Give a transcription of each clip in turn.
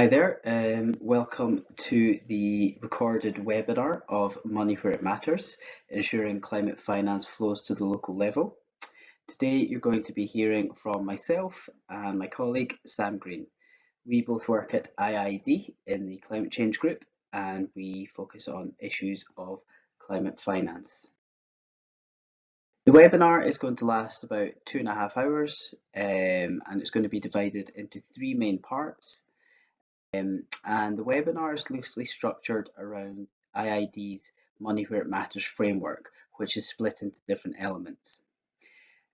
Hi there, um, welcome to the recorded webinar of Money Where It Matters, ensuring climate finance flows to the local level. Today you're going to be hearing from myself and my colleague Sam Green. We both work at IIED in the Climate Change Group and we focus on issues of climate finance. The webinar is going to last about two and a half hours um, and it's going to be divided into three main parts. Um, and the webinar is loosely structured around IIED's Money Where It Matters framework, which is split into different elements.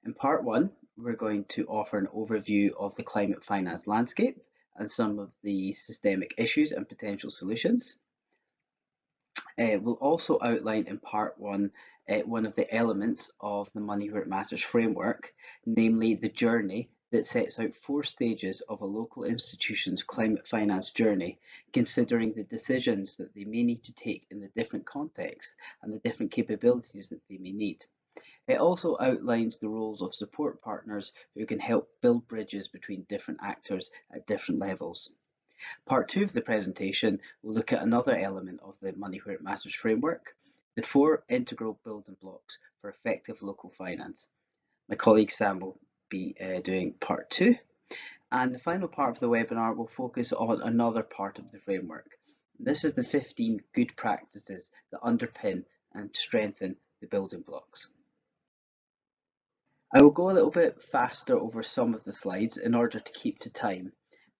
In part one, we're going to offer an overview of the climate finance landscape and some of the systemic issues and potential solutions. Uh, we'll also outline in part one uh, one of the elements of the Money Where It Matters framework, namely the journey that sets out four stages of a local institution's climate finance journey, considering the decisions that they may need to take in the different contexts and the different capabilities that they may need. It also outlines the roles of support partners who can help build bridges between different actors at different levels. Part two of the presentation will look at another element of the Money Where It Matters framework, the four integral building blocks for effective local finance. My colleague Sam will be uh, doing part two. And the final part of the webinar will focus on another part of the framework. This is the 15 good practices that underpin and strengthen the building blocks. I will go a little bit faster over some of the slides in order to keep to time,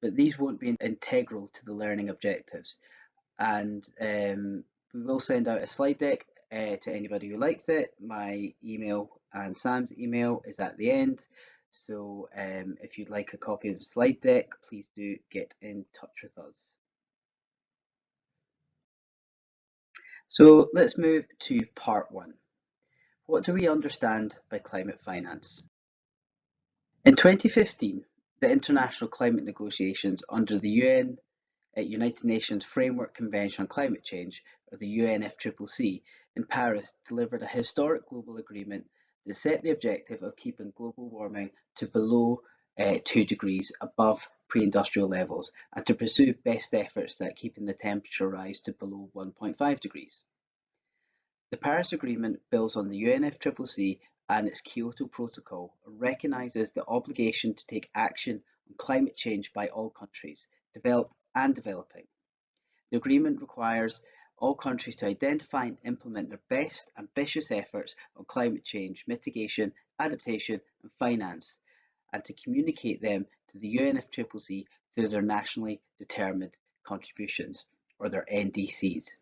but these won't be integral to the learning objectives. And um, we will send out a slide deck uh, to anybody who likes it. My email and Sam's email is at the end. So um, if you'd like a copy of the slide deck, please do get in touch with us. So let's move to part one. What do we understand by climate finance? In 2015, the international climate negotiations under the UN uh, United Nations Framework Convention on Climate Change, or the UNFCCC, in Paris delivered a historic global agreement they set the objective of keeping global warming to below uh, 2 degrees above pre-industrial levels and to pursue best efforts at keeping the temperature rise to below 1.5 degrees. The Paris Agreement builds on the UNFCCC and its Kyoto Protocol recognises the obligation to take action on climate change by all countries, developed and developing. The agreement requires all countries to identify and implement their best ambitious efforts on climate change mitigation, adaptation and finance, and to communicate them to the UNFCCC through their nationally determined contributions, or their NDCs.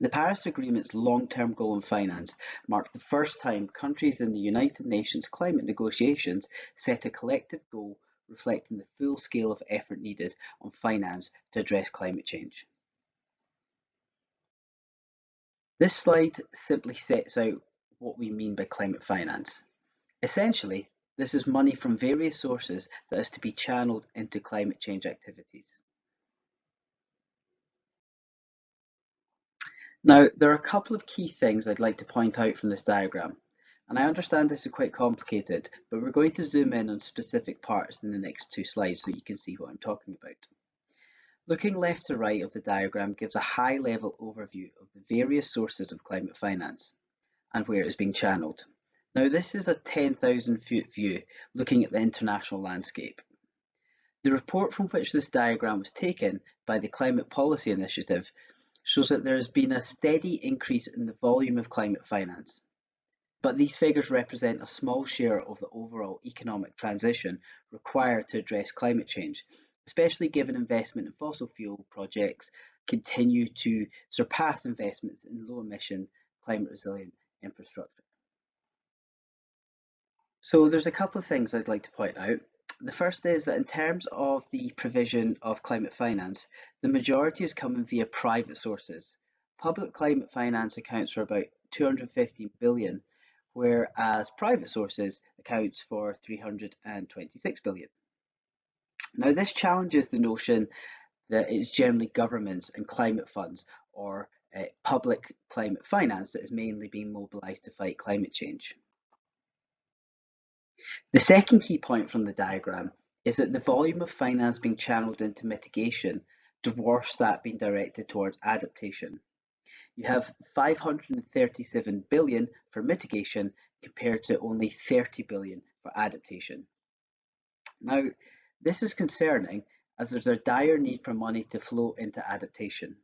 The Paris Agreement's long-term goal in finance marked the first time countries in the United Nations climate negotiations set a collective goal reflecting the full scale of effort needed on finance to address climate change. This slide simply sets out what we mean by climate finance. Essentially, this is money from various sources that is to be channeled into climate change activities. Now, there are a couple of key things I'd like to point out from this diagram. And I understand this is quite complicated, but we're going to zoom in on specific parts in the next two slides so you can see what I'm talking about. Looking left to right of the diagram gives a high-level overview of the various sources of climate finance and where it is being channeled. Now this is a 10,000 foot view looking at the international landscape. The report from which this diagram was taken by the Climate Policy Initiative shows that there has been a steady increase in the volume of climate finance. But these figures represent a small share of the overall economic transition required to address climate change especially given investment in fossil fuel projects continue to surpass investments in low emission, climate resilient infrastructure. So there's a couple of things I'd like to point out. The first is that in terms of the provision of climate finance, the majority is coming via private sources. Public climate finance accounts for about 250 billion, whereas private sources accounts for 326 billion. Now, this challenges the notion that it's generally governments and climate funds or uh, public climate finance that is mainly being mobilised to fight climate change. The second key point from the diagram is that the volume of finance being channeled into mitigation dwarfs that being directed towards adaptation. You have 537 billion for mitigation compared to only 30 billion for adaptation. Now, this is concerning as there's a dire need for money to flow into adaptation.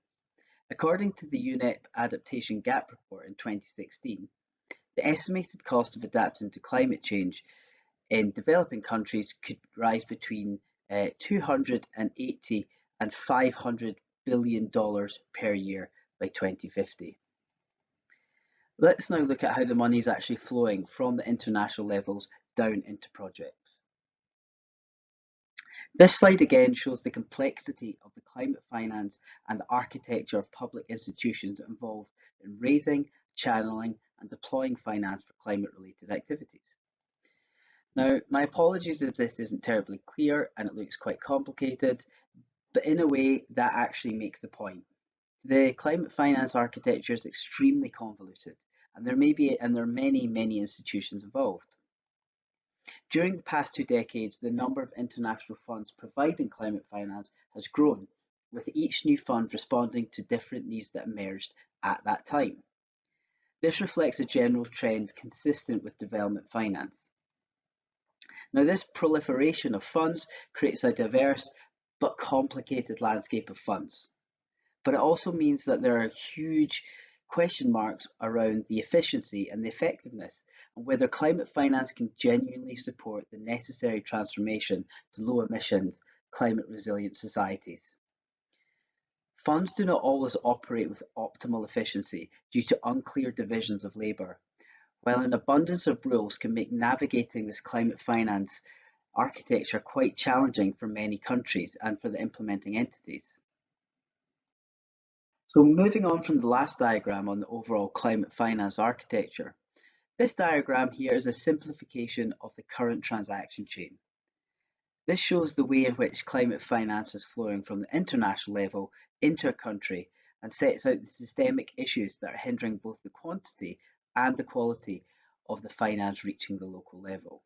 According to the UNEP Adaptation Gap Report in 2016, the estimated cost of adapting to climate change in developing countries could rise between uh, 280 and 500 billion dollars per year by 2050. Let's now look at how the money is actually flowing from the international levels down into projects. This slide again shows the complexity of the climate finance and the architecture of public institutions involved in raising, channeling and deploying finance for climate related activities. Now, my apologies if this isn't terribly clear and it looks quite complicated, but in a way that actually makes the point. The climate finance architecture is extremely convoluted and there may be and there are many, many institutions involved. During the past two decades, the number of international funds providing climate finance has grown, with each new fund responding to different needs that emerged at that time. This reflects a general trend consistent with development finance. Now, this proliferation of funds creates a diverse but complicated landscape of funds. But it also means that there are huge question marks around the efficiency and the effectiveness and whether climate finance can genuinely support the necessary transformation to low emissions, climate resilient societies. Funds do not always operate with optimal efficiency due to unclear divisions of labour while an abundance of rules can make navigating this climate finance architecture quite challenging for many countries and for the implementing entities. So moving on from the last diagram on the overall climate finance architecture, this diagram here is a simplification of the current transaction chain. This shows the way in which climate finance is flowing from the international level into a country and sets out the systemic issues that are hindering both the quantity and the quality of the finance reaching the local level.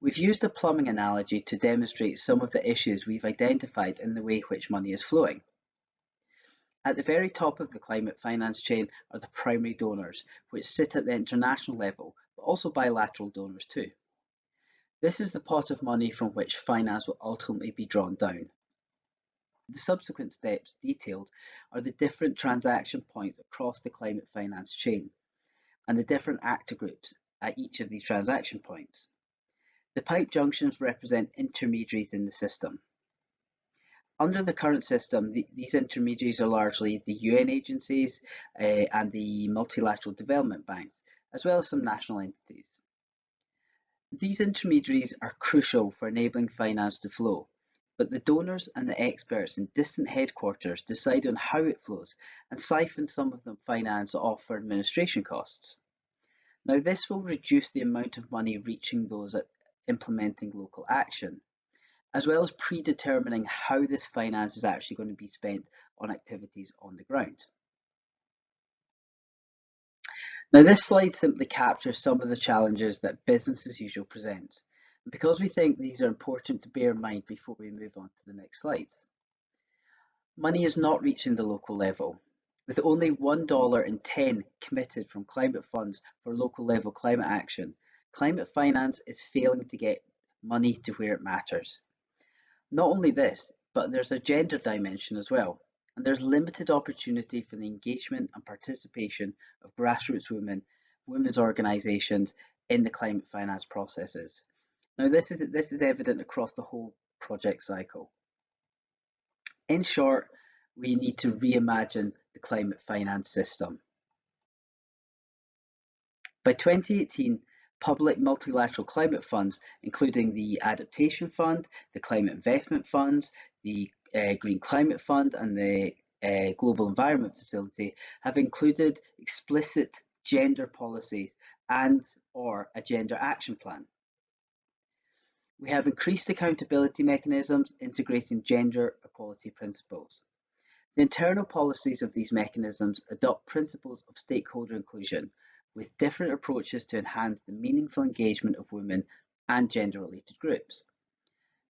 We've used a plumbing analogy to demonstrate some of the issues we've identified in the way which money is flowing. At the very top of the climate finance chain are the primary donors, which sit at the international level, but also bilateral donors too. This is the pot of money from which finance will ultimately be drawn down. The subsequent steps detailed are the different transaction points across the climate finance chain and the different actor groups at each of these transaction points. The pipe junctions represent intermediaries in the system. Under the current system, the, these intermediaries are largely the UN agencies uh, and the multilateral development banks, as well as some national entities. These intermediaries are crucial for enabling finance to flow, but the donors and the experts in distant headquarters decide on how it flows and siphon some of the finance off for administration costs. Now this will reduce the amount of money reaching those at implementing local action, as well as predetermining how this finance is actually going to be spent on activities on the ground. Now this slide simply captures some of the challenges that business as usual presents because we think these are important to bear in mind before we move on to the next slides. Money is not reaching the local level. With only $1 in 10 committed from climate funds for local level climate action, climate finance is failing to get money to where it matters. Not only this, but there's a gender dimension as well, and there's limited opportunity for the engagement and participation of grassroots women, women's organisations in the climate finance processes. Now this is, this is evident across the whole project cycle. In short, we need to reimagine the climate finance system. By 2018, public multilateral climate funds, including the Adaptation Fund, the Climate Investment Funds, the uh, Green Climate Fund and the uh, Global Environment Facility have included explicit gender policies and or a gender action plan. We have increased accountability mechanisms integrating gender equality principles. The internal policies of these mechanisms adopt principles of stakeholder inclusion with different approaches to enhance the meaningful engagement of women and gender-related groups.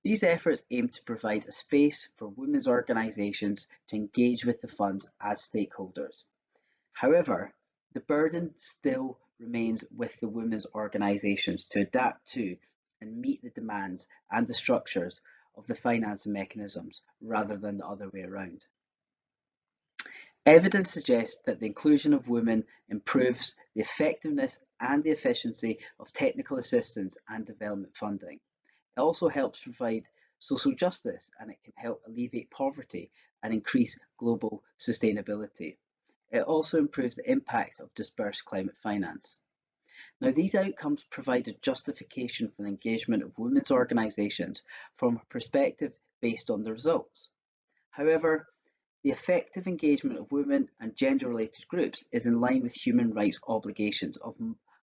These efforts aim to provide a space for women's organisations to engage with the funds as stakeholders. However, the burden still remains with the women's organisations to adapt to and meet the demands and the structures of the financing mechanisms rather than the other way around. Evidence suggests that the inclusion of women improves the effectiveness and the efficiency of technical assistance and development funding. It also helps provide social justice and it can help alleviate poverty and increase global sustainability. It also improves the impact of dispersed climate finance. Now, these outcomes provide a justification for the engagement of women's organisations from a perspective based on the results. However, the effective engagement of women and gender-related groups is in line with human rights obligations of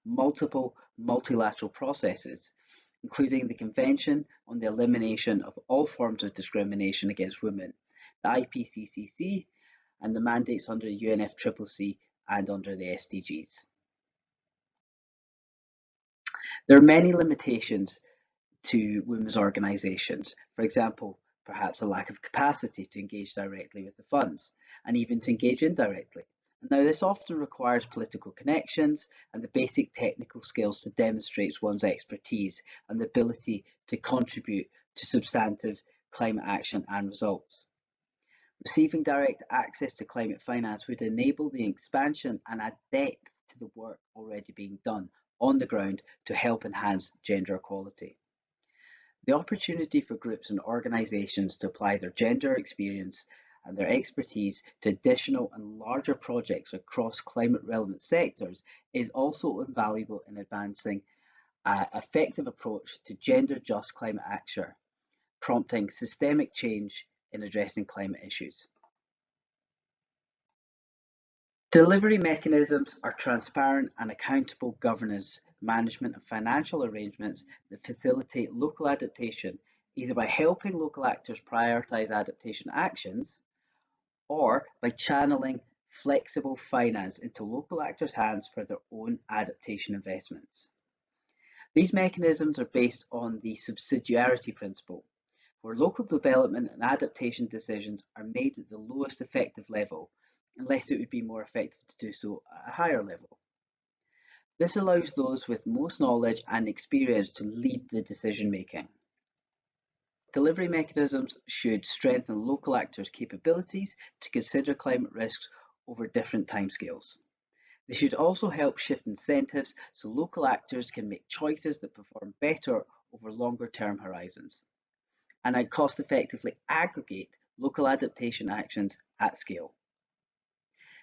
multiple multilateral processes, including the Convention on the Elimination of All Forms of Discrimination Against Women, the IPCCC, and the mandates under the UNFCCC and under the SDGs. There are many limitations to women's organisations. For example, perhaps a lack of capacity to engage directly with the funds and even to engage indirectly. And now, this often requires political connections and the basic technical skills to demonstrate one's expertise and the ability to contribute to substantive climate action and results. Receiving direct access to climate finance would enable the expansion and add depth to the work already being done on the ground to help enhance gender equality. The opportunity for groups and organisations to apply their gender experience and their expertise to additional and larger projects across climate relevant sectors is also invaluable in advancing an effective approach to gender just climate action, prompting systemic change in addressing climate issues. Delivery mechanisms are transparent and accountable governance management and financial arrangements that facilitate local adaptation, either by helping local actors prioritise adaptation actions or by channeling flexible finance into local actors' hands for their own adaptation investments. These mechanisms are based on the subsidiarity principle, where local development and adaptation decisions are made at the lowest effective level, unless it would be more effective to do so at a higher level. This allows those with most knowledge and experience to lead the decision making. Delivery mechanisms should strengthen local actors' capabilities to consider climate risks over different timescales. They should also help shift incentives so local actors can make choices that perform better over longer term horizons. And cost effectively aggregate local adaptation actions at scale.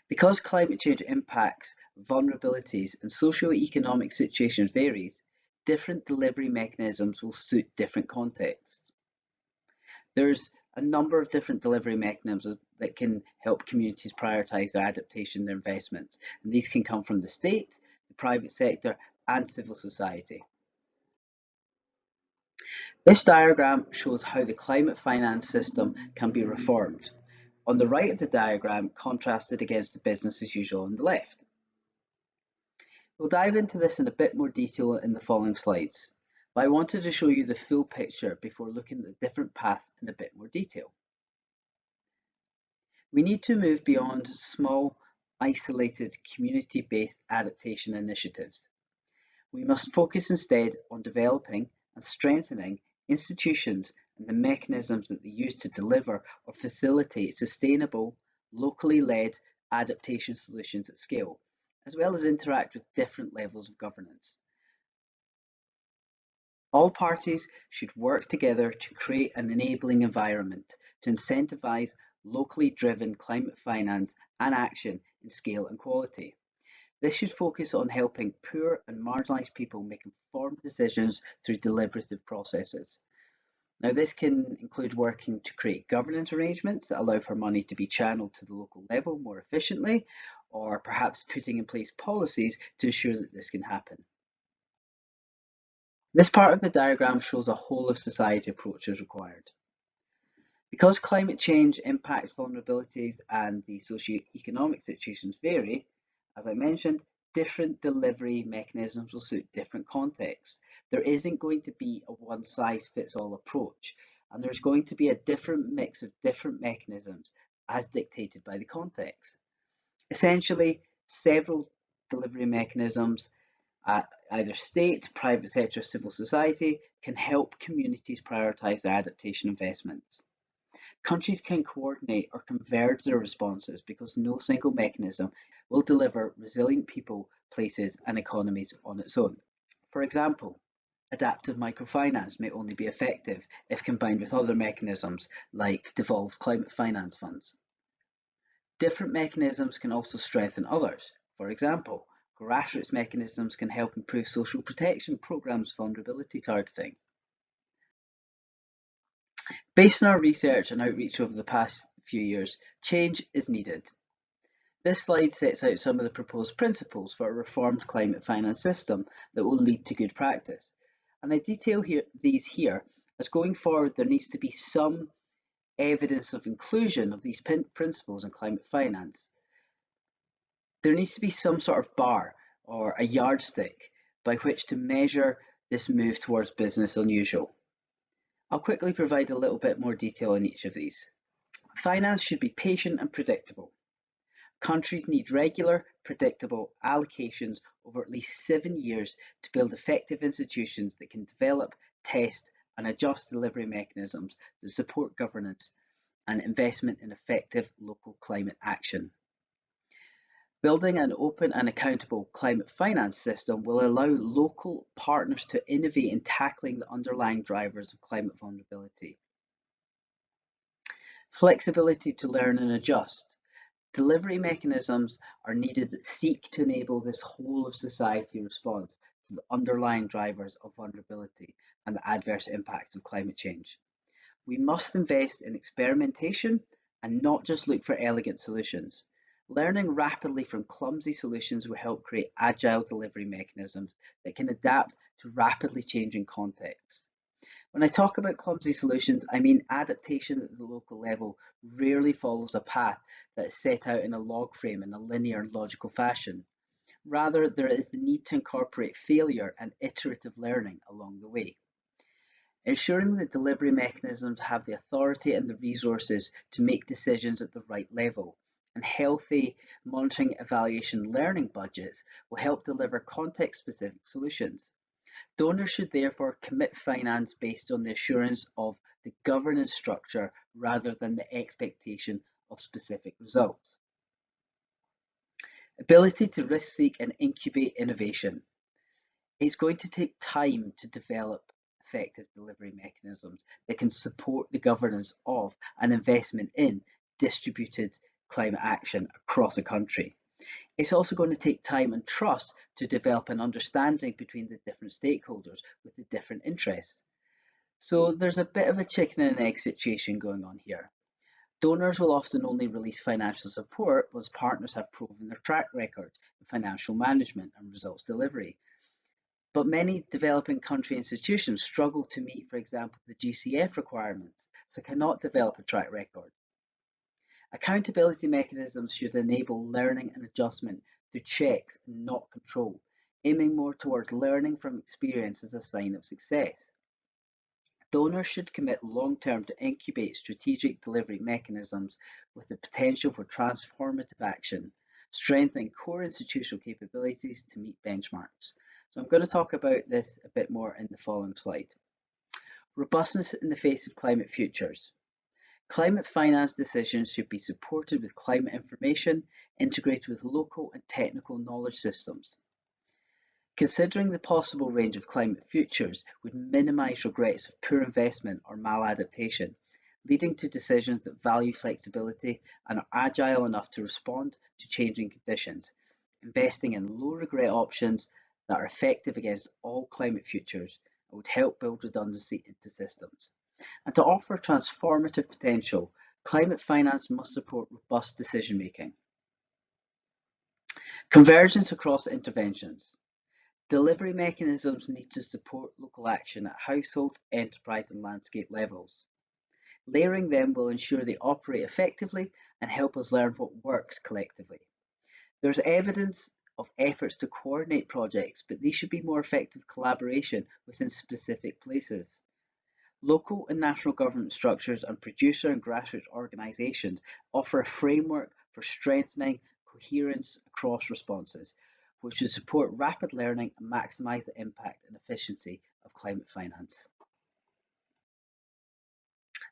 Because climate change impacts, vulnerabilities and socio-economic situations varies, different delivery mechanisms will suit different contexts. There's a number of different delivery mechanisms that can help communities prioritise their adaptation, their investments. And these can come from the state, the private sector and civil society. This diagram shows how the climate finance system can be reformed on the right of the diagram contrasted against the business as usual on the left. We'll dive into this in a bit more detail in the following slides, but I wanted to show you the full picture before looking at the different paths in a bit more detail. We need to move beyond small, isolated, community-based adaptation initiatives. We must focus instead on developing and strengthening institutions and the mechanisms that they use to deliver or facilitate sustainable, locally led adaptation solutions at scale, as well as interact with different levels of governance. All parties should work together to create an enabling environment to incentivise locally driven climate finance and action in scale and quality. This should focus on helping poor and marginalised people make informed decisions through deliberative processes. Now this can include working to create governance arrangements that allow for money to be channeled to the local level more efficiently, or perhaps putting in place policies to ensure that this can happen. This part of the diagram shows a whole of society approach is required. Because climate change impacts vulnerabilities and the socio-economic situations vary, as I mentioned, different delivery mechanisms will suit different contexts. There isn't going to be a one size fits all approach, and there's going to be a different mix of different mechanisms as dictated by the context. Essentially, several delivery mechanisms at either state, private sector, civil society can help communities prioritise their adaptation investments. Countries can coordinate or converge their responses because no single mechanism will deliver resilient people, places and economies on its own. For example, adaptive microfinance may only be effective if combined with other mechanisms like devolved climate finance funds. Different mechanisms can also strengthen others. For example, grassroots mechanisms can help improve social protection programs vulnerability targeting. Based on our research and outreach over the past few years, change is needed. This slide sets out some of the proposed principles for a reformed climate finance system that will lead to good practice. And I detail here, these here as going forward there needs to be some evidence of inclusion of these principles in climate finance. There needs to be some sort of bar or a yardstick by which to measure this move towards business unusual. I'll quickly provide a little bit more detail on each of these. Finance should be patient and predictable. Countries need regular, predictable allocations over at least seven years to build effective institutions that can develop, test, and adjust delivery mechanisms that support governance and investment in effective local climate action. Building an open and accountable climate finance system will allow local partners to innovate in tackling the underlying drivers of climate vulnerability. Flexibility to learn and adjust. Delivery mechanisms are needed that seek to enable this whole of society response to the underlying drivers of vulnerability and the adverse impacts of climate change. We must invest in experimentation and not just look for elegant solutions. Learning rapidly from clumsy solutions will help create agile delivery mechanisms that can adapt to rapidly changing contexts. When I talk about clumsy solutions, I mean adaptation at the local level rarely follows a path that is set out in a log frame in a linear and logical fashion. Rather, there is the need to incorporate failure and iterative learning along the way. Ensuring that delivery mechanisms have the authority and the resources to make decisions at the right level and healthy monitoring, evaluation, learning budgets will help deliver context-specific solutions. Donors should therefore commit finance based on the assurance of the governance structure rather than the expectation of specific results. Ability to risk seek and incubate innovation. It's going to take time to develop effective delivery mechanisms that can support the governance of an investment in distributed climate action across a country. It's also going to take time and trust to develop an understanding between the different stakeholders with the different interests. So there's a bit of a chicken and egg situation going on here. Donors will often only release financial support once partners have proven their track record in financial management and results delivery. But many developing country institutions struggle to meet, for example, the GCF requirements, so cannot develop a track record. Accountability mechanisms should enable learning and adjustment through checks and not control, aiming more towards learning from experience as a sign of success. Donors should commit long-term to incubate strategic delivery mechanisms with the potential for transformative action, strengthening core institutional capabilities to meet benchmarks. So I'm going to talk about this a bit more in the following slide. Robustness in the face of climate futures. Climate finance decisions should be supported with climate information integrated with local and technical knowledge systems. Considering the possible range of climate futures would minimise regrets of poor investment or maladaptation, leading to decisions that value flexibility and are agile enough to respond to changing conditions, investing in low regret options that are effective against all climate futures and would help build redundancy into systems. And to offer transformative potential, climate finance must support robust decision making. Convergence across interventions. Delivery mechanisms need to support local action at household, enterprise and landscape levels. Layering them will ensure they operate effectively and help us learn what works collectively. There's evidence of efforts to coordinate projects, but these should be more effective collaboration within specific places. Local and national government structures and producer and grassroots organisations offer a framework for strengthening coherence across responses, which will support rapid learning and maximise the impact and efficiency of climate finance.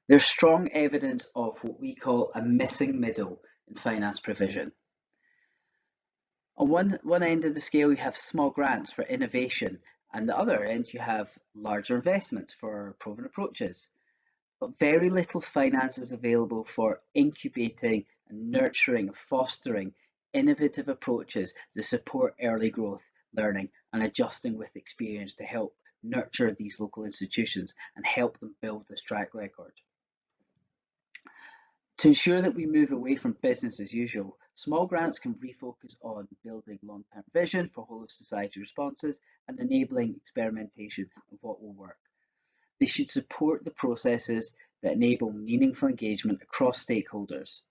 There's strong evidence of what we call a missing middle in finance provision. On one, one end of the scale, we have small grants for innovation, and the other end, you have larger investments for proven approaches. But very little finance is available for incubating and nurturing and fostering innovative approaches to support early growth, learning, and adjusting with experience to help nurture these local institutions and help them build this track record. To ensure that we move away from business as usual, small grants can refocus on building long-term vision for whole of society responses and enabling experimentation of what will work. They should support the processes that enable meaningful engagement across stakeholders,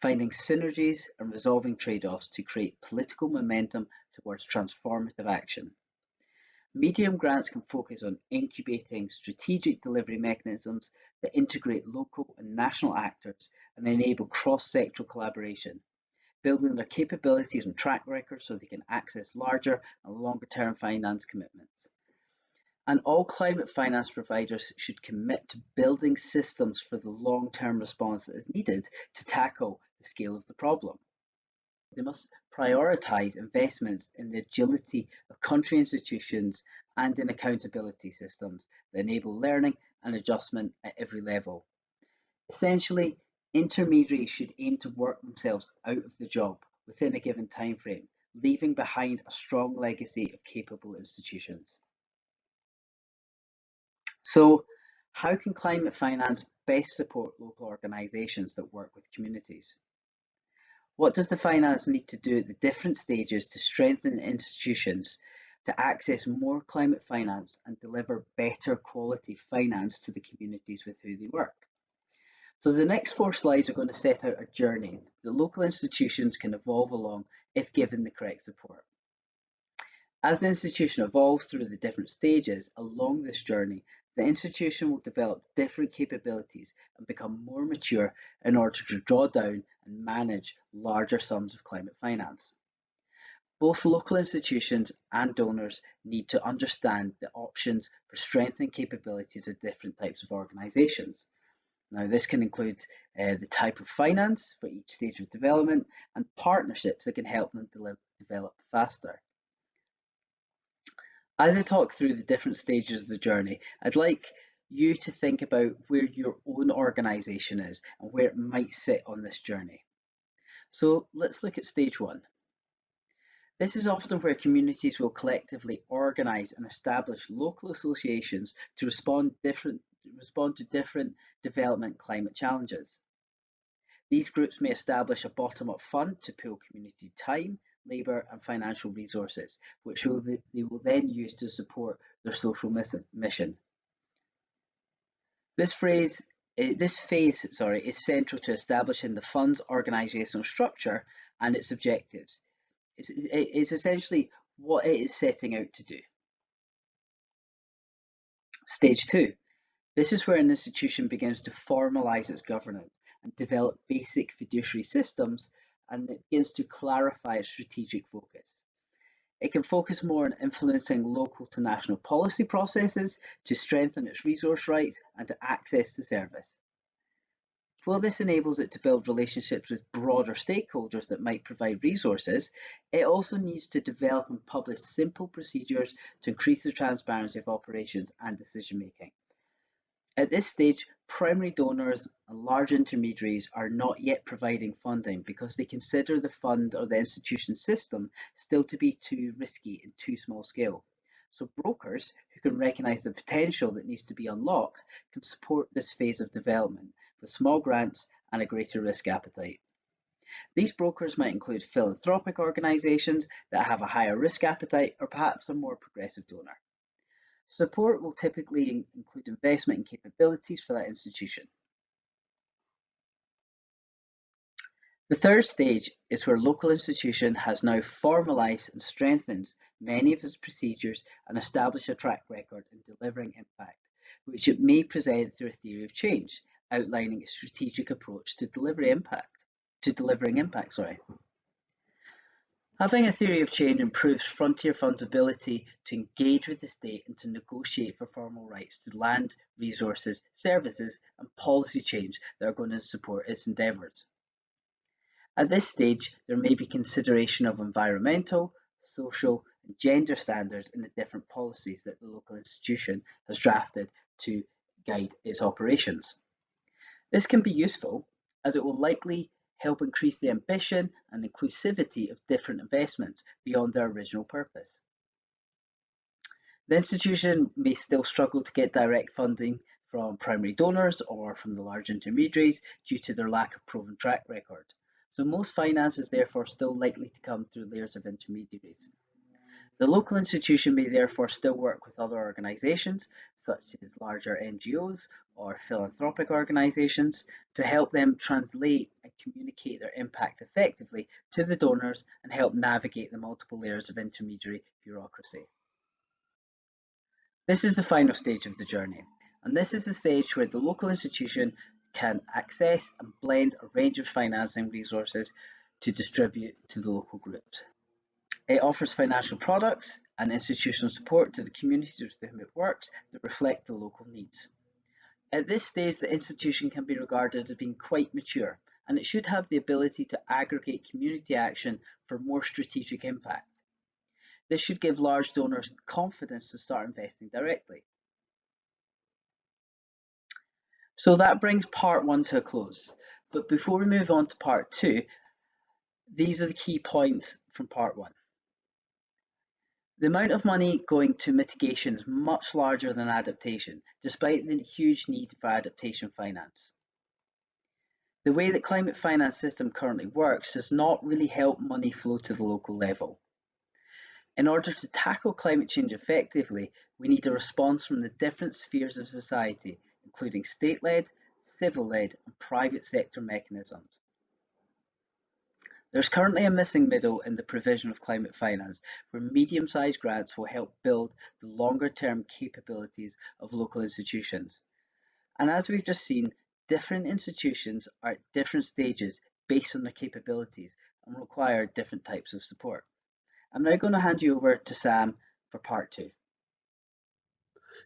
finding synergies and resolving trade-offs to create political momentum towards transformative action. Medium grants can focus on incubating strategic delivery mechanisms that integrate local and national actors and enable cross-sectoral collaboration, building their capabilities and track records so they can access larger and longer-term finance commitments. And all climate finance providers should commit to building systems for the long-term response that is needed to tackle the scale of the problem. They must prioritise investments in the agility of country institutions and in accountability systems that enable learning and adjustment at every level. Essentially, intermediaries should aim to work themselves out of the job within a given time frame, leaving behind a strong legacy of capable institutions. So, how can climate finance best support local organisations that work with communities? What does the finance need to do at the different stages to strengthen institutions to access more climate finance and deliver better quality finance to the communities with who they work? So the next four slides are going to set out a journey that local institutions can evolve along if given the correct support. As the institution evolves through the different stages along this journey, the institution will develop different capabilities and become more mature in order to draw down and manage larger sums of climate finance. Both local institutions and donors need to understand the options for strengthening capabilities of different types of organisations. Now, this can include uh, the type of finance for each stage of development and partnerships that can help them develop faster. As I talk through the different stages of the journey, I'd like you to think about where your own organisation is and where it might sit on this journey. So let's look at stage one. This is often where communities will collectively organise and establish local associations to respond, different, respond to different development climate challenges. These groups may establish a bottom-up fund to pool community time, labour and financial resources, which will, they will then use to support their social mission. This phrase, eh, this phase, sorry, is central to establishing the fund's organisational structure and its objectives. It's, it's essentially what it is setting out to do. Stage two. This is where an institution begins to formalise its governance and develop basic fiduciary systems and it begins to clarify its strategic focus. It can focus more on influencing local to national policy processes to strengthen its resource rights and to access the service. While this enables it to build relationships with broader stakeholders that might provide resources, it also needs to develop and publish simple procedures to increase the transparency of operations and decision making. At this stage, primary donors and large intermediaries are not yet providing funding because they consider the fund or the institution system still to be too risky and too small scale. So brokers who can recognise the potential that needs to be unlocked can support this phase of development with small grants and a greater risk appetite. These brokers might include philanthropic organisations that have a higher risk appetite or perhaps a more progressive donor. Support will typically include investment in capabilities for that institution. The third stage is where local institution has now formalised and strengthened many of its procedures and established a track record in delivering impact, which it may present through a theory of change, outlining a strategic approach to delivery impact, to delivering impact, sorry. Having a theory of change improves Frontier Fund's ability to engage with the state and to negotiate for formal rights to land, resources, services and policy change that are going to support its endeavours. At this stage, there may be consideration of environmental, social and gender standards in the different policies that the local institution has drafted to guide its operations. This can be useful as it will likely help increase the ambition and inclusivity of different investments beyond their original purpose. The institution may still struggle to get direct funding from primary donors or from the large intermediaries due to their lack of proven track record. So most finance is therefore still likely to come through layers of intermediaries. The local institution may therefore still work with other organisations, such as larger NGOs or philanthropic organisations, to help them translate and communicate their impact effectively to the donors and help navigate the multiple layers of intermediary bureaucracy. This is the final stage of the journey, and this is the stage where the local institution can access and blend a range of financing resources to distribute to the local groups. It offers financial products and institutional support to the communities with whom it works that reflect the local needs. At this stage, the institution can be regarded as being quite mature, and it should have the ability to aggregate community action for more strategic impact. This should give large donors confidence to start investing directly. So that brings part one to a close. But before we move on to part two, these are the key points from part one. The amount of money going to mitigation is much larger than adaptation, despite the huge need for adaptation finance. The way that climate finance system currently works does not really help money flow to the local level. In order to tackle climate change effectively, we need a response from the different spheres of society, including state-led, civil-led and private sector mechanisms. There's currently a missing middle in the provision of climate finance, where medium-sized grants will help build the longer-term capabilities of local institutions. And as we've just seen, different institutions are at different stages based on their capabilities and require different types of support. I'm now going to hand you over to Sam for part two.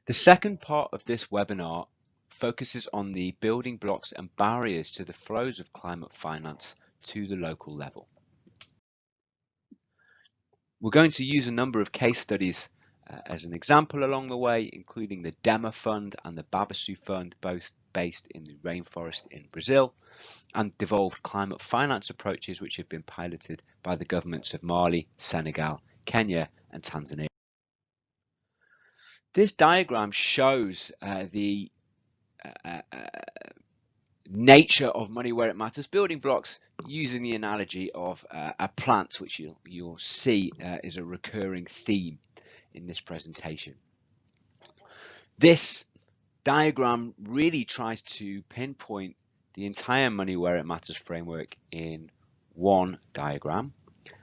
The second part of this webinar focuses on the building blocks and barriers to the flows of climate finance to the local level. We're going to use a number of case studies uh, as an example along the way, including the DEMA Fund and the Babaçu Fund, both based in the rainforest in Brazil, and devolved climate finance approaches which have been piloted by the governments of Mali, Senegal, Kenya and Tanzania. This diagram shows uh, the uh, uh, nature of money where it matters. Building blocks using the analogy of uh, a plant which you'll, you'll see uh, is a recurring theme in this presentation. This diagram really tries to pinpoint the entire money where it matters framework in one diagram.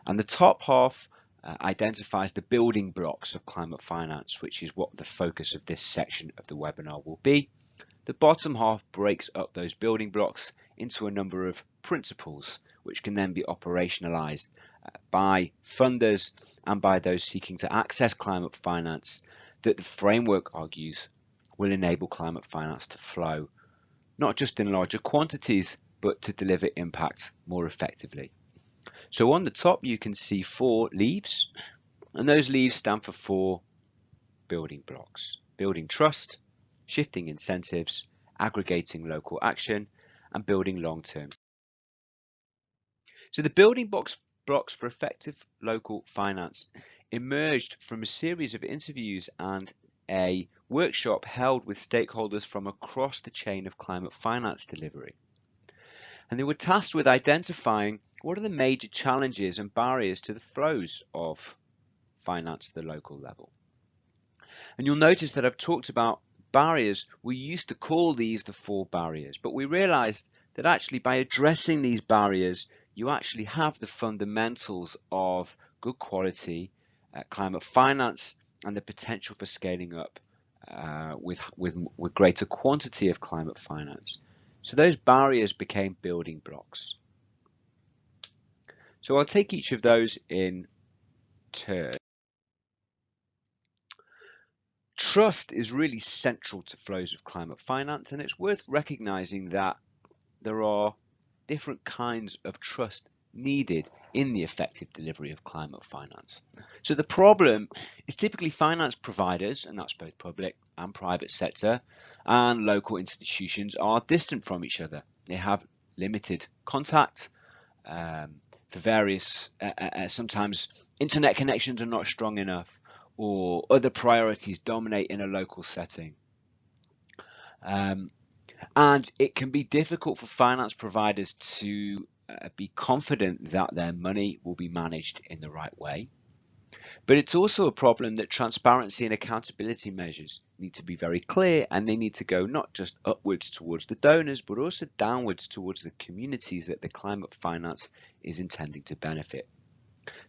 And the top half uh, identifies the building blocks of climate finance which is what the focus of this section of the webinar will be the bottom half breaks up those building blocks into a number of principles which can then be operationalized uh, by funders and by those seeking to access climate finance that the framework argues will enable climate finance to flow not just in larger quantities but to deliver impact more effectively. So on the top you can see four leaves and those leaves stand for four building blocks. Building trust, shifting incentives, aggregating local action, and building long-term. So the building blocks, blocks for effective local finance emerged from a series of interviews and a workshop held with stakeholders from across the chain of climate finance delivery. And they were tasked with identifying what are the major challenges and barriers to the flows of finance at the local level. And you'll notice that I've talked about barriers, we used to call these the four barriers, but we realized that actually by addressing these barriers, you actually have the fundamentals of good quality uh, climate finance and the potential for scaling up uh, with, with, with greater quantity of climate finance. So those barriers became building blocks. So I'll take each of those in turn. Trust is really central to flows of climate finance and it's worth recognizing that there are different kinds of trust needed in the effective delivery of climate finance. So the problem is typically finance providers, and that's both public and private sector, and local institutions are distant from each other. They have limited contact um, for various, uh, uh, uh sometimes internet connections are not strong enough or other priorities dominate in a local setting. Um, and it can be difficult for finance providers to uh, be confident that their money will be managed in the right way. But it's also a problem that transparency and accountability measures need to be very clear and they need to go not just upwards towards the donors, but also downwards towards the communities that the climate finance is intending to benefit.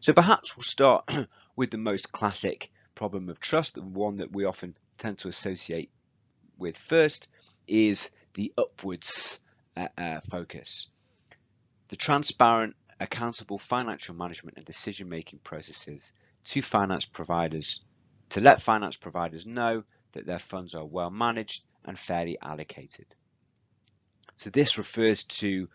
So perhaps we'll start with the most classic problem of trust, the one that we often tend to associate with first is the upwards uh, uh, focus. The transparent, accountable financial management and decision making processes to finance providers to let finance providers know that their funds are well managed and fairly allocated. So this refers to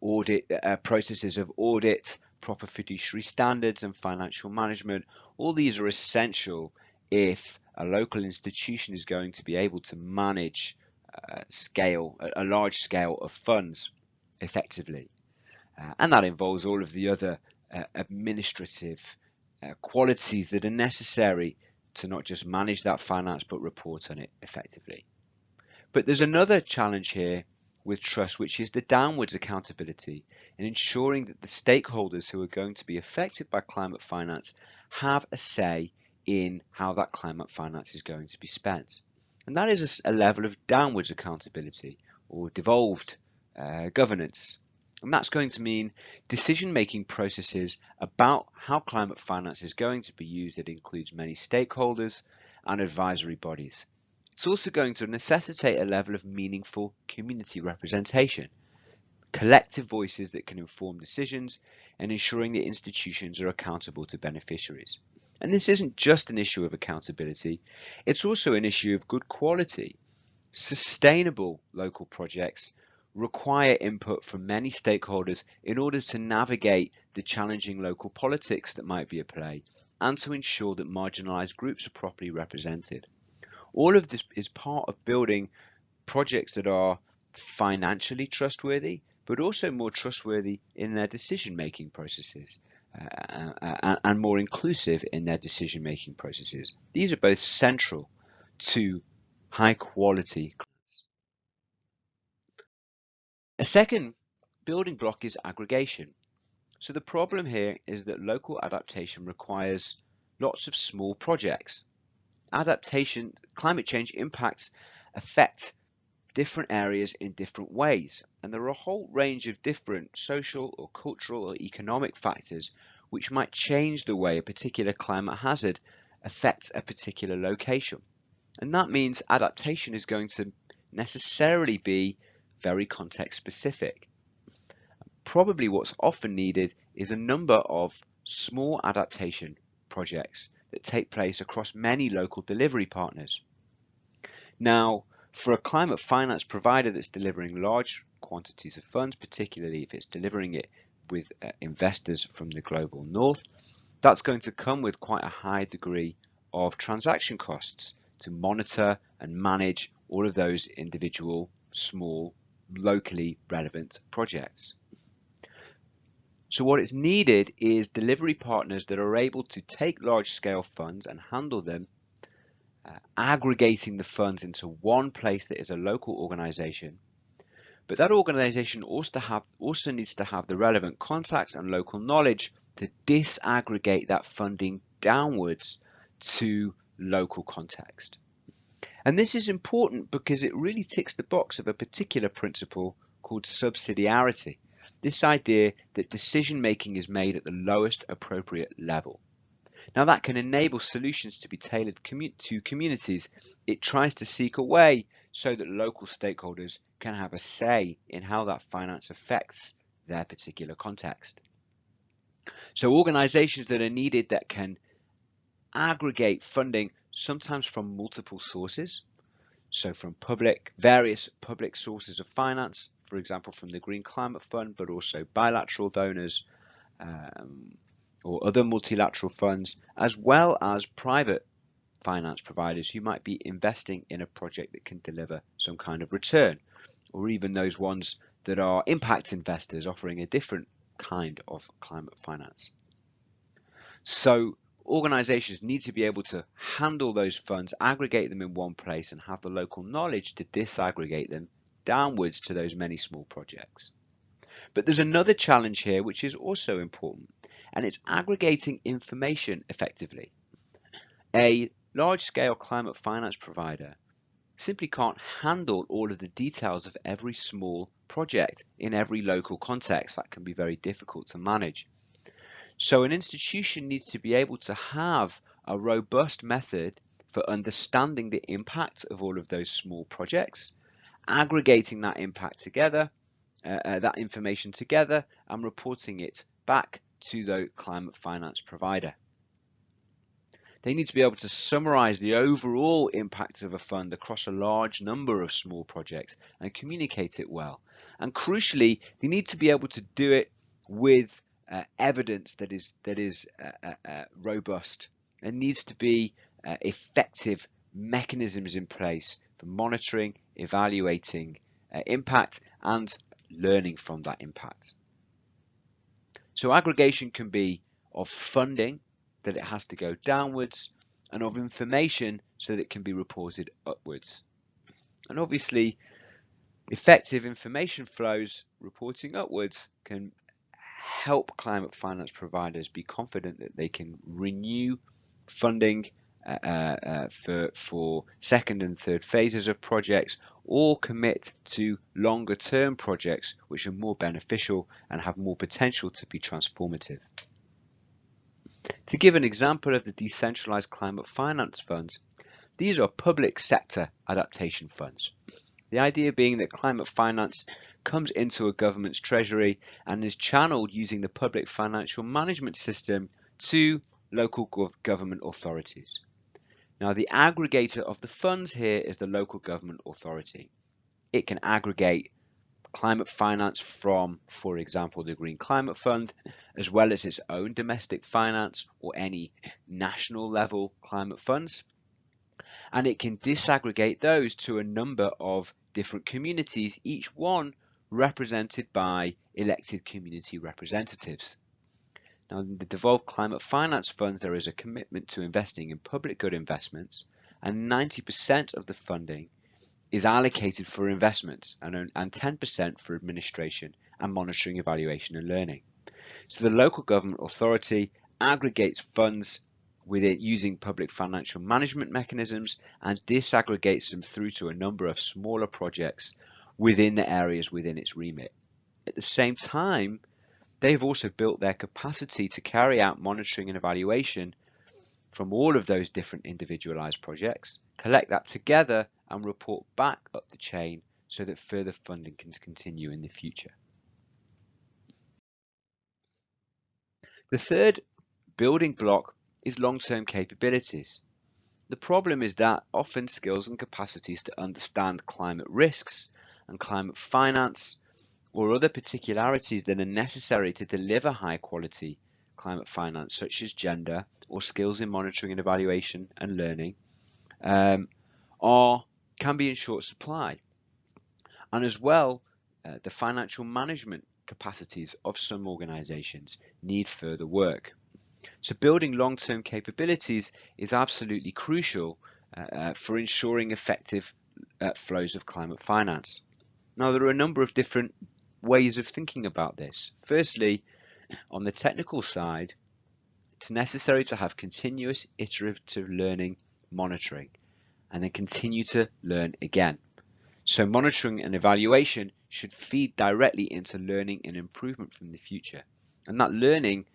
audit uh, processes of audit, proper fiduciary standards and financial management. All these are essential if a local institution is going to be able to manage uh, scale, a, large scale of funds effectively. Uh, and that involves all of the other uh, administrative uh, qualities that are necessary to not just manage that finance but report on it effectively. But there's another challenge here with trust, which is the downwards accountability in ensuring that the stakeholders who are going to be affected by climate finance have a say in how that climate finance is going to be spent. And that is a, level of downwards accountability or devolved uh, governance. And that's going to mean decision-making processes about how climate finance is going to be used that includes many stakeholders and advisory bodies. It's also going to necessitate a level of meaningful community representation, collective voices that can inform decisions and ensuring that institutions are accountable to beneficiaries. And this isn't just an issue of accountability, it's also an issue of good quality. Sustainable local projects require input from many stakeholders in order to navigate the challenging local politics that might be at play and to ensure that marginalised groups are properly represented. All of this is part of building projects that are financially trustworthy, but also more trustworthy in their decision making processes uh, uh, and more inclusive in their decision making processes. These are both central to high quality. A second building block is aggregation. So the problem here is that local adaptation requires lots of small projects. Adaptation, climate change impacts affect different areas in different ways. And there are a whole range of different social or cultural or economic factors which might change the way a particular climate hazard affects a particular location. And that means adaptation is going to necessarily be very context specific. Probably what's often needed is a number of small adaptation projects that take place across many local delivery partners. Now, for a climate finance provider that's delivering large quantities of funds, particularly if it's delivering it with uh, investors from the global north, that's going to come with quite a high degree of transaction costs to monitor and manage all of those individual, small, locally relevant projects. So what is needed is delivery partners that are able to take large scale funds and handle them uh, aggregating the funds into one place that is a local organization. But that organization also, have, also needs to have the relevant contacts and local knowledge to disaggregate that funding downwards to local context. And this is important because it really ticks the box of a particular principle called subsidiarity. This idea that decision making is made at the lowest appropriate level. Now that can enable solutions to be tailored to communities. It tries to seek a way so that local stakeholders can have a say in how that finance affects their particular context. So organizations that are needed that can aggregate funding sometimes from multiple sources. So from public, various public sources of finance, for example, from the Green Climate Fund, but also bilateral donors, um, or other multilateral funds, as well as private finance providers who might be investing in a project that can deliver some kind of return, or even those ones that are impact investors offering a different kind of climate finance. So organizations need to be able to handle those funds, aggregate them in one place and have the local knowledge to disaggregate them downwards to those many small projects. But there's another challenge here which is also important and it's aggregating information effectively. A large-scale climate finance provider simply can't handle all of the details of every small project in every local context. That can be very difficult to manage. So an institution needs to be able to have a robust method for understanding the impact of all of those small projects, aggregating that impact together, uh, uh, that information together and reporting it back to the climate finance provider. They need to be able to summarize the overall impact of a fund across a large number of small projects and communicate it well. And crucially, they need to be able to do it with uh, evidence that is that is uh, uh, uh robust. There needs to be uh, effective mechanisms in place for monitoring, evaluating impact and learning from that impact. So aggregation can be of funding that it has to go downwards and of information so that it can be reported upwards. And obviously effective information flows reporting upwards can help climate finance providers be confident that they can renew funding uh, uh, for, for second and third phases of projects or commit to longer term projects which are more beneficial and have more potential to be transformative. To give an example of the decentralized climate finance funds, these are public sector adaptation funds. The idea being that climate finance comes into a government's treasury and is channeled using the public financial management system to local government authorities. Now the aggregator of the funds here is the local government authority. It can aggregate climate finance from, for example, the Green Climate Fund, as well as its own domestic finance or any national level climate funds. And it can disaggregate those to a number of different communities, each one represented by elected community representatives. Now, in the devolved climate finance funds, there is a commitment to investing in public good investments, and 90% of the funding is allocated for investments and, and 10% for administration and monitoring, evaluation, and learning. So the local government authority aggregates funds within using public financial management mechanisms and disaggregates them through to a number of smaller projects within the areas within its remit. At the same time, They've also built their capacity to carry out monitoring and evaluation from all of those different individualized projects, collect that together and report back up the chain so that further funding can continue in the future. The third building block is long-term capabilities. The problem is that often skills and capacities to understand climate risks and climate finance or other particularities that are necessary to deliver high quality climate finance, such as gender or skills in monitoring and evaluation and learning, um, are can be in short supply. And as well, uh, the financial management capacities of some organizations need further work. So building long-term capabilities is absolutely crucial uh, uh, for ensuring effective uh, flows of climate finance. Now, there are a number of different ways of thinking about this. Firstly, on the technical side, it's necessary to have continuous iterative learning monitoring and then continue to learn again. So monitoring and evaluation should feed directly into learning and improvement from the future. And that learning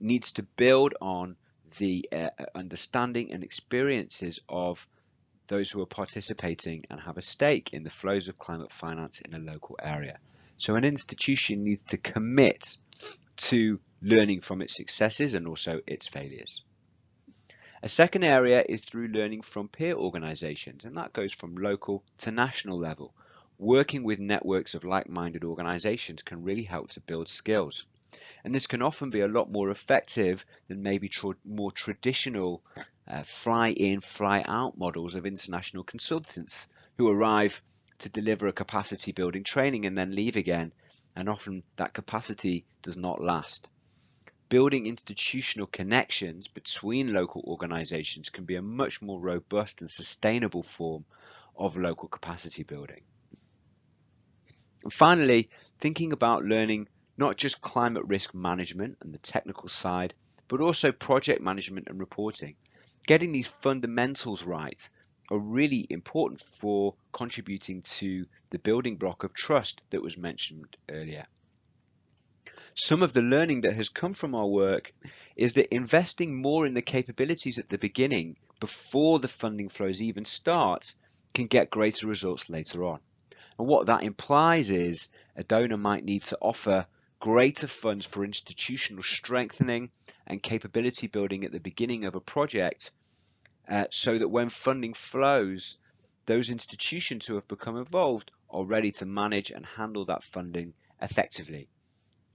needs to build on the uh, understanding and experiences of those who are participating and have a stake in the flows of climate finance in a local area. So an institution needs to commit to learning from its successes and also its failures. A second area is through learning from peer organisations, and that goes from local to national level. Working with networks of like-minded organisations can really help to build skills. And this can often be a lot more effective than maybe tr more traditional uh, fly in, fly out models of international consultants who arrive to deliver a capacity building training and then leave again. And often that capacity does not last. Building institutional connections between local organisations can be a much more robust and sustainable form of local capacity building. And finally, thinking about learning not just climate risk management and the technical side, but also project management and reporting. Getting these fundamentals right are really important for contributing to the building block of trust that was mentioned earlier. Some of the learning that has come from our work is that investing more in the capabilities at the beginning before the funding flows even start can get greater results later on. And what that implies is a donor might need to offer greater funds for institutional strengthening and capability building at the beginning of a project uh, so that when funding flows, those institutions who have become involved are ready to manage and handle that funding effectively.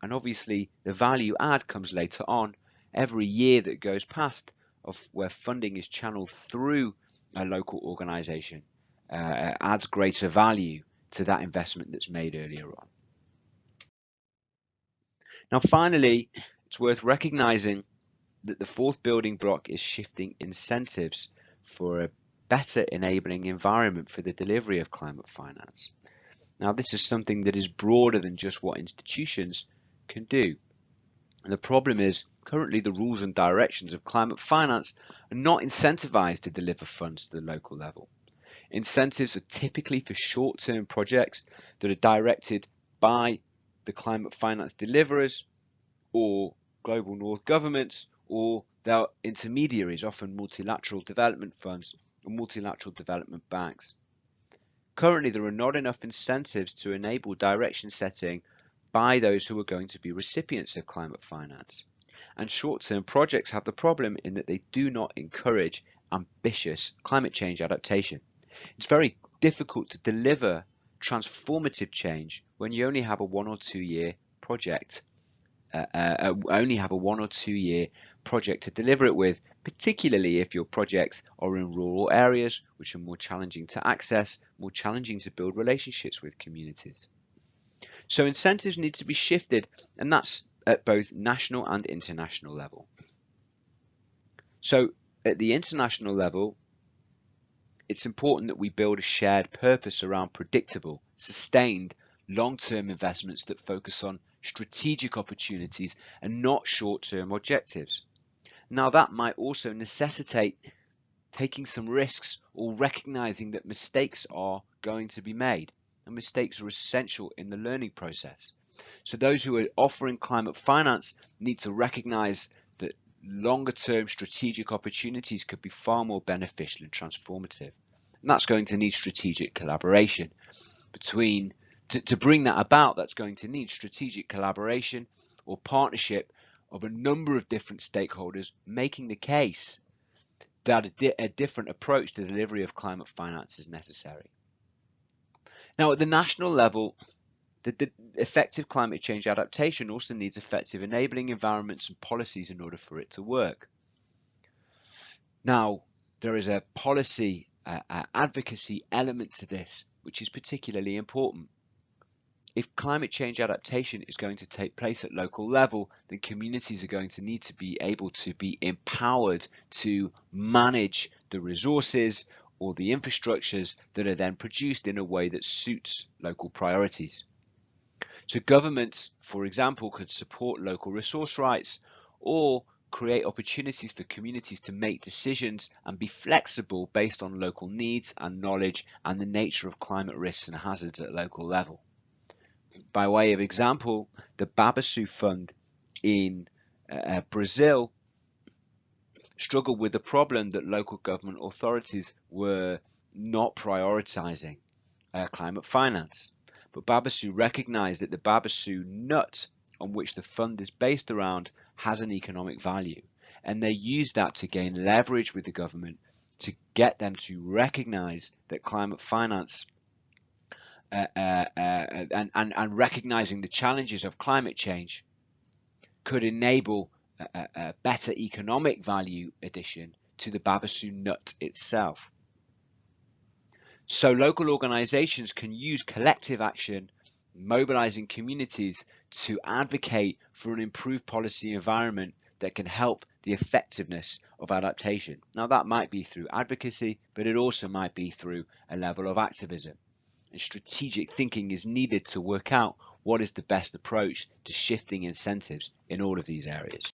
And obviously the value add comes later on. Every year that goes past of where funding is channeled through a local organization uh, adds greater value to that investment that's made earlier on. Now, finally, it's worth recognizing that the fourth building block is shifting incentives for a better enabling environment for the delivery of climate finance. Now, this is something that is broader than just what institutions can do. And the problem is currently the rules and directions of climate finance are not incentivized to deliver funds to the local level. Incentives are typically for short-term projects that are directed by the climate finance deliverers or global north governments or their intermediaries, often multilateral development funds or multilateral development banks. Currently, there are not enough incentives to enable direction setting by those who are going to be recipients of climate finance. And short-term projects have the problem in that they do not encourage ambitious climate change adaptation. It's very difficult to deliver transformative change when you only have a one or two year project, uh, uh, uh, only have a one or two year project to deliver it with, particularly if your projects are in rural areas, which are more challenging to access, more challenging to build relationships with communities. So incentives need to be shifted, and that's at both national and international level. So at the international level, it's important that we build a shared purpose around predictable, sustained, long-term investments that focus on strategic opportunities and not short-term objectives. Now that might also necessitate taking some risks or recognizing that mistakes are going to be made and mistakes are essential in the learning process. So those who are offering climate finance need to recognize longer term strategic opportunities could be far more beneficial and transformative. And that's going to need strategic collaboration between, to, to bring that about, that's going to need strategic collaboration or partnership of a number of different stakeholders making the case that a, di a different approach to delivery of climate finance is necessary. Now, at the national level, the, the, effective climate change adaptation also needs effective enabling environments and policies in order for it to work. Now, there is a policy uh, uh, advocacy element to this, which is particularly important. If climate change adaptation is going to take place at local level, then communities are going to need to be able to be empowered to manage the resources or the infrastructures that are then produced in a way that suits local priorities. So governments, for example, could support local resource rights or create opportunities for communities to make decisions and be flexible based on local needs and knowledge and the nature of climate risks and hazards at local level. by way of example, the Babaçu Fund in uh, Brazil struggled with the problem that local government authorities were not prioritizing uh, climate finance. But Babaçu recognized that the Babaçu nut on which the fund is based around has an economic value. And they used that to gain leverage with the government to get them to recognize that climate finance uh, uh, uh, and, and, and recognizing the challenges of climate change could enable a, a better economic value addition to the Babaçu nut itself. So local organizations can use collective action, mobilizing communities to advocate for an improved policy environment that can help the effectiveness of adaptation. Now that might be through advocacy, but it also might be through a level of activism. And strategic thinking is needed to work out what is the best approach to shifting incentives in all of these areas.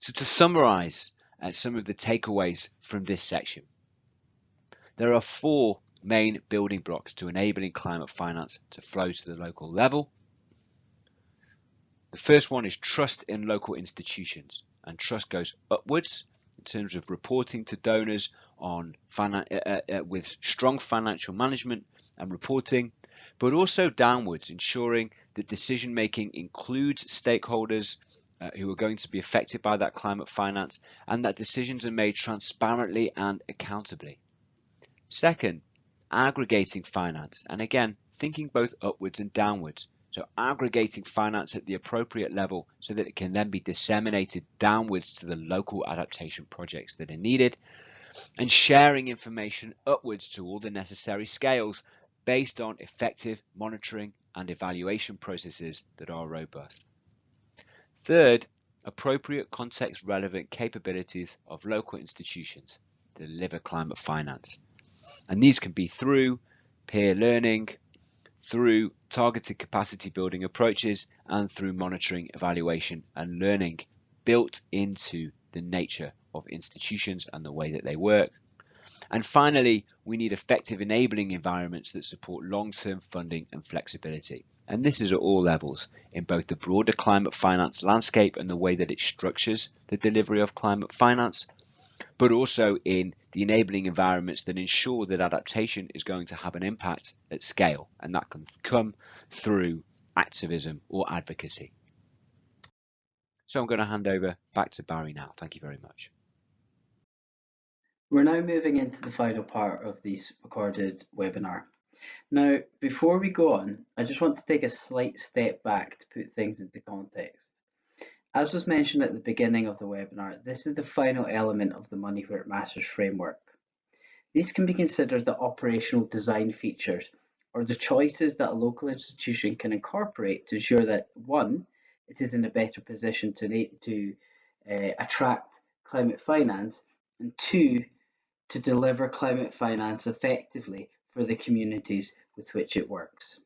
So to summarize uh, some of the takeaways from this section, there are four main building blocks to enabling climate finance to flow to the local level. The first one is trust in local institutions and trust goes upwards in terms of reporting to donors on uh, uh, uh, with strong financial management and reporting, but also downwards, ensuring that decision making includes stakeholders uh, who are going to be affected by that climate finance and that decisions are made transparently and accountably. Second, aggregating finance and again thinking both upwards and downwards. So aggregating finance at the appropriate level so that it can then be disseminated downwards to the local adaptation projects that are needed and sharing information upwards to all the necessary scales based on effective monitoring and evaluation processes that are robust. Third, appropriate context relevant capabilities of local institutions to deliver climate finance. And these can be through peer learning, through targeted capacity building approaches, and through monitoring, evaluation, and learning built into the nature of institutions and the way that they work. And finally, we need effective enabling environments that support long-term funding and flexibility. And this is at all levels in both the broader climate finance landscape and the way that it structures the delivery of climate finance, but also in the enabling environments that ensure that adaptation is going to have an impact at scale. And that can come through activism or advocacy. So I'm going to hand over back to Barry now. Thank you very much. We're now moving into the final part of this recorded webinar. Now, before we go on, I just want to take a slight step back to put things into context. As was mentioned at the beginning of the webinar, this is the final element of the Money Where It Matters framework. These can be considered the operational design features or the choices that a local institution can incorporate to ensure that one, it is in a better position to, to uh, attract climate finance and two, to deliver climate finance effectively for the communities with which it works.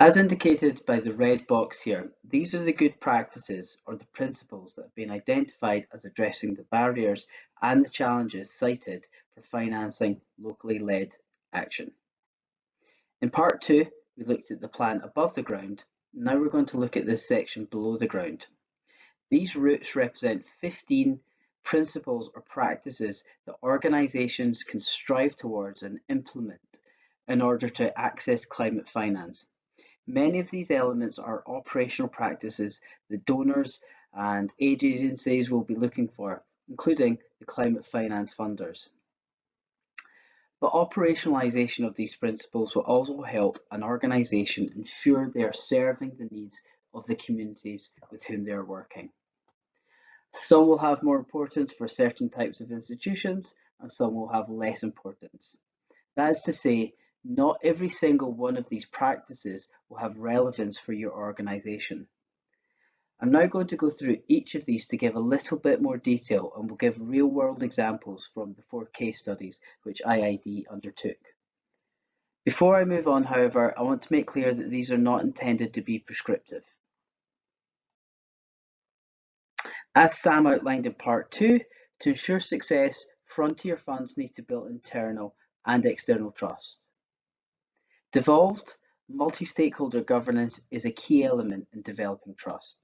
As indicated by the red box here, these are the good practices or the principles that have been identified as addressing the barriers and the challenges cited for financing locally led action. In part two, we looked at the plan above the ground. Now we're going to look at this section below the ground. These routes represent 15 principles or practices that organizations can strive towards and implement in order to access climate finance. Many of these elements are operational practices that donors and aid agencies will be looking for, including the climate finance funders. But operationalisation of these principles will also help an organization ensure they are serving the needs of the communities with whom they are working. Some will have more importance for certain types of institutions and some will have less importance. That is to say, not every single one of these practices will have relevance for your organisation. I'm now going to go through each of these to give a little bit more detail and will give real world examples from the four case studies which IIED undertook. Before I move on, however, I want to make clear that these are not intended to be prescriptive. As Sam outlined in part two, to ensure success, frontier funds need to build internal and external trust. Devolved multi-stakeholder governance is a key element in developing trust.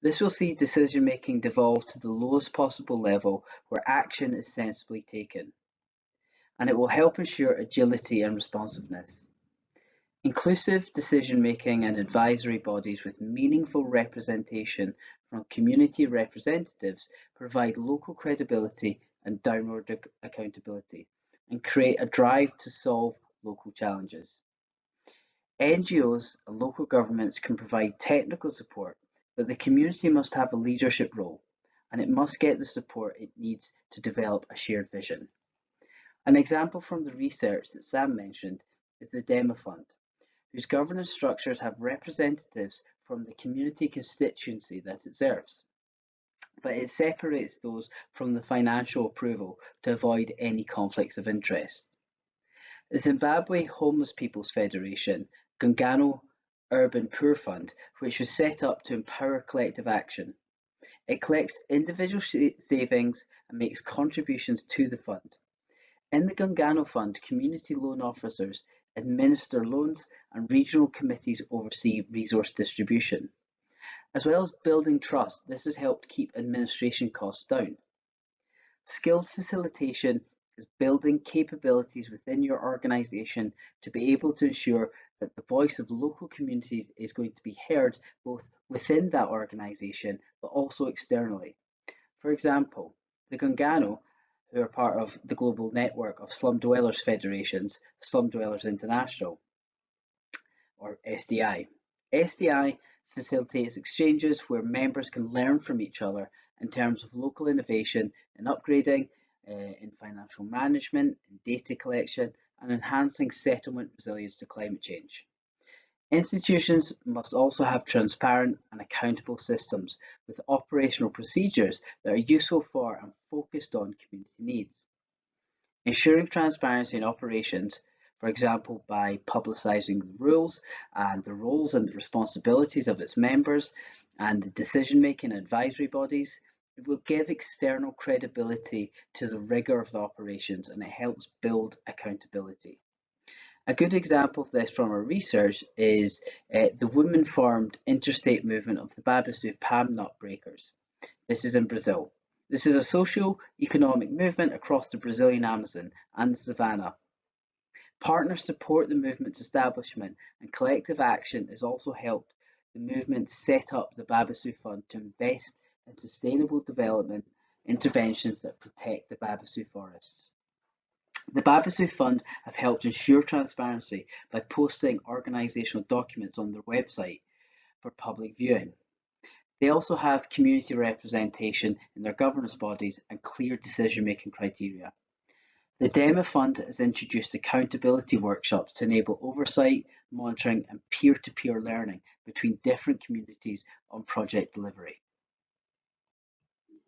This will see decision making devolve to the lowest possible level where action is sensibly taken, and it will help ensure agility and responsiveness. Inclusive decision making and advisory bodies with meaningful representation from community representatives provide local credibility and downward accountability and create a drive to solve local challenges. NGOs and local governments can provide technical support, but the community must have a leadership role and it must get the support it needs to develop a shared vision. An example from the research that Sam mentioned is the DEMA Fund, whose governance structures have representatives from the community constituency that it serves but it separates those from the financial approval to avoid any conflicts of interest. The Zimbabwe Homeless People's Federation, Gungano Urban Poor Fund, which was set up to empower collective action. It collects individual savings and makes contributions to the fund. In the Gungano Fund, community loan officers administer loans and regional committees oversee resource distribution. As well as building trust, this has helped keep administration costs down. Skilled facilitation is building capabilities within your organization to be able to ensure that the voice of local communities is going to be heard both within that organization but also externally. For example, the Gungano, who are part of the global network of slum dwellers federations, Slum Dwellers International, or SDI. SDI facilitates exchanges where members can learn from each other in terms of local innovation in upgrading, uh, in financial management, data collection, and enhancing settlement resilience to climate change. Institutions must also have transparent and accountable systems with operational procedures that are useful for and focused on community needs. Ensuring transparency in operations for example, by publicising the rules and the roles and the responsibilities of its members and the decision-making advisory bodies. It will give external credibility to the rigour of the operations and it helps build accountability. A good example of this from our research is uh, the women-formed interstate movement of the Babaçu palm nut breakers. This is in Brazil. This is a social economic movement across the Brazilian Amazon and the Savannah Partners support the movement's establishment and collective action has also helped the movement set up the Babaçu Fund to invest in sustainable development interventions that protect the Babaçu forests. The Babaçu Fund have helped ensure transparency by posting organisational documents on their website for public viewing. They also have community representation in their governance bodies and clear decision-making criteria. The DEMA Fund has introduced accountability workshops to enable oversight, monitoring and peer-to-peer -peer learning between different communities on project delivery.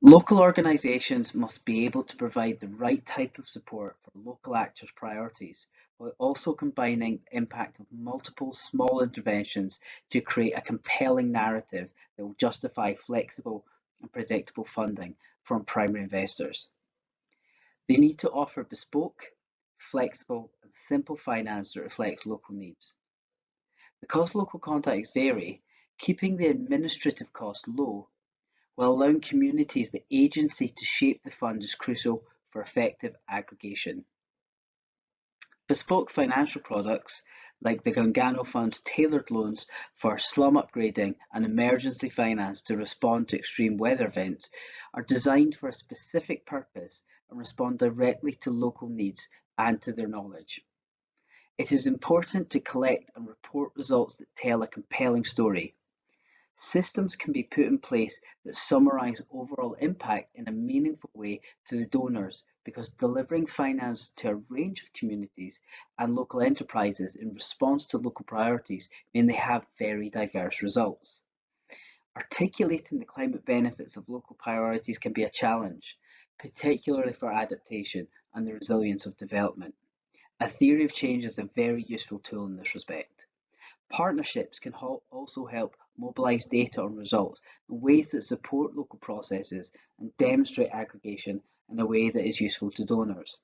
Local organisations must be able to provide the right type of support for local actors' priorities, while also combining the impact of multiple small interventions to create a compelling narrative that will justify flexible and predictable funding from primary investors. They need to offer bespoke, flexible, and simple finance that reflects local needs. Because local contacts vary, keeping the administrative cost low while allowing communities the agency to shape the fund is crucial for effective aggregation. Bespoke financial products, like the Gungano Fund's tailored loans for slum upgrading and emergency finance to respond to extreme weather events, are designed for a specific purpose and respond directly to local needs and to their knowledge. It is important to collect and report results that tell a compelling story. Systems can be put in place that summarise overall impact in a meaningful way to the donors because delivering finance to a range of communities and local enterprises in response to local priorities mean they have very diverse results. Articulating the climate benefits of local priorities can be a challenge, particularly for adaptation and the resilience of development. A theory of change is a very useful tool in this respect. Partnerships can also help mobilize data on results in ways that support local processes and demonstrate aggregation in a way that is useful to donors.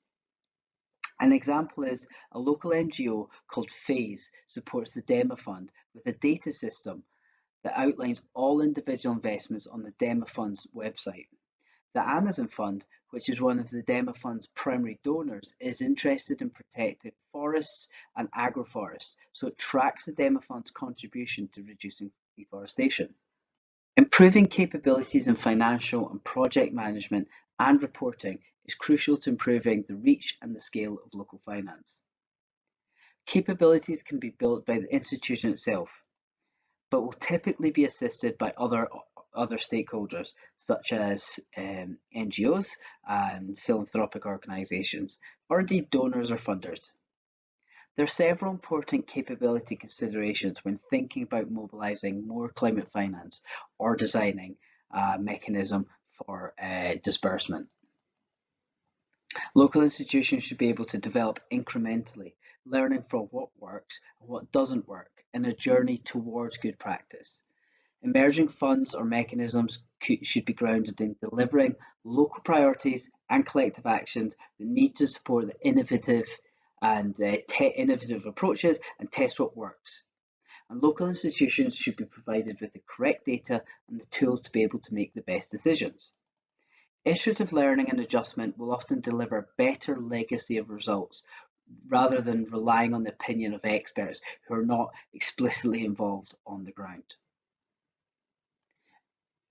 An example is a local NGO called FASE supports the DEMA Fund with a data system that outlines all individual investments on the DEMA Fund's website. The Amazon Fund, which is one of the DEMA Fund's primary donors, is interested in protecting forests and agroforests, so it tracks the DEMA Fund's contribution to reducing deforestation. Improving capabilities in financial and project management and reporting is crucial to improving the reach and the scale of local finance. Capabilities can be built by the institution itself, but will typically be assisted by other other stakeholders such as um, NGOs and philanthropic organisations, or indeed donors or funders. There are several important capability considerations when thinking about mobilising more climate finance or designing a mechanism for uh, disbursement. Local institutions should be able to develop incrementally, learning from what works and what doesn't work in a journey towards good practice. Emerging funds or mechanisms should be grounded in delivering local priorities and collective actions that need to support the innovative and uh, innovative approaches and test what works. And local institutions should be provided with the correct data and the tools to be able to make the best decisions. Iterative learning and adjustment will often deliver better legacy of results rather than relying on the opinion of experts who are not explicitly involved on the ground.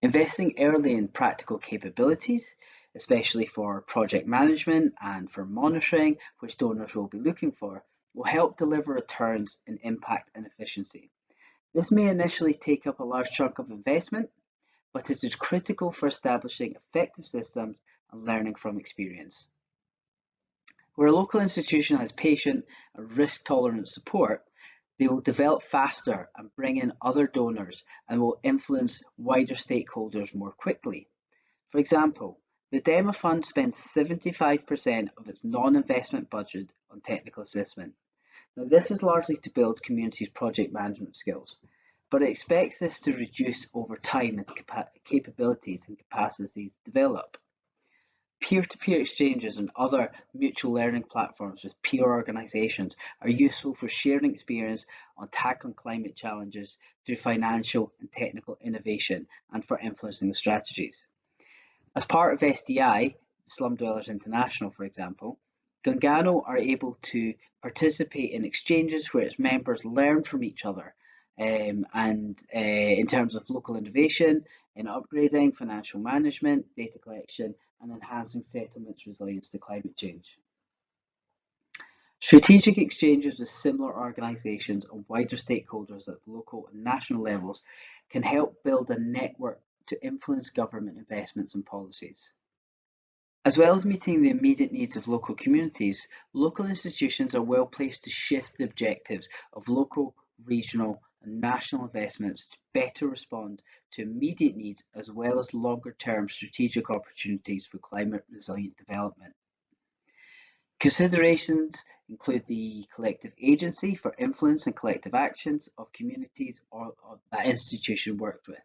Investing early in practical capabilities, especially for project management and for monitoring, which donors will be looking for, will help deliver returns in impact and efficiency. This may initially take up a large chunk of investment, but it is critical for establishing effective systems and learning from experience. Where a local institution has patient and risk-tolerant support, they will develop faster and bring in other donors and will influence wider stakeholders more quickly. For example, the DEMA Fund spends 75% of its non-investment budget on technical assessment. Now this is largely to build communities' project management skills, but it expects this to reduce over time as capabilities and capacities develop. Peer-to-peer exchanges and other mutual learning platforms with peer organisations are useful for sharing experience on tackling climate challenges through financial and technical innovation and for influencing the strategies. As part of SDI, Slum Dwellers International for example, Gungano are able to participate in exchanges where its members learn from each other um, and uh, in terms of local innovation, in upgrading, financial management, data collection, and enhancing settlements resilience to climate change. Strategic exchanges with similar organisations and wider stakeholders at local and national levels can help build a network to influence government investments and policies. As well as meeting the immediate needs of local communities, local institutions are well placed to shift the objectives of local, regional and national investments to better respond to immediate needs as well as longer term strategic opportunities for climate resilient development. Considerations include the collective agency for influence and collective actions of communities or, or that institution worked with.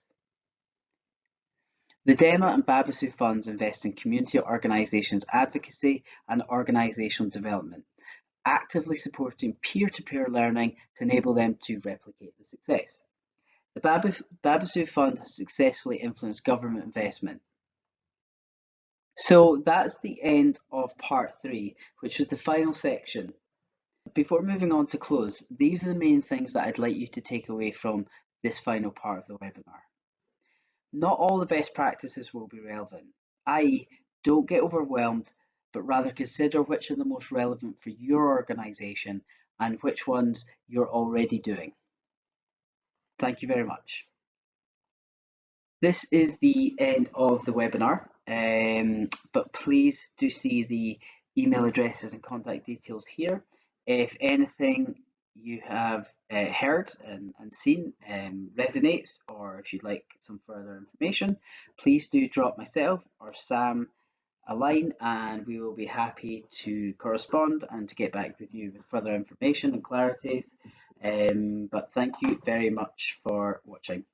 The DEMA and Babaçu funds invest in community organisations advocacy and organisational development actively supporting peer-to-peer learning to enable them to replicate the success. The Babaçu Fund has successfully influenced government investment. So that's the end of part three, which was the final section. Before moving on to close, these are the main things that I'd like you to take away from this final part of the webinar. Not all the best practices will be relevant, i.e. don't get overwhelmed but rather consider which are the most relevant for your organisation and which ones you're already doing. Thank you very much. This is the end of the webinar, um, but please do see the email addresses and contact details here. If anything you have uh, heard and, and seen um, resonates, or if you'd like some further information, please do drop myself or Sam a line and we will be happy to correspond and to get back with you with further information and clarities. Um, but thank you very much for watching.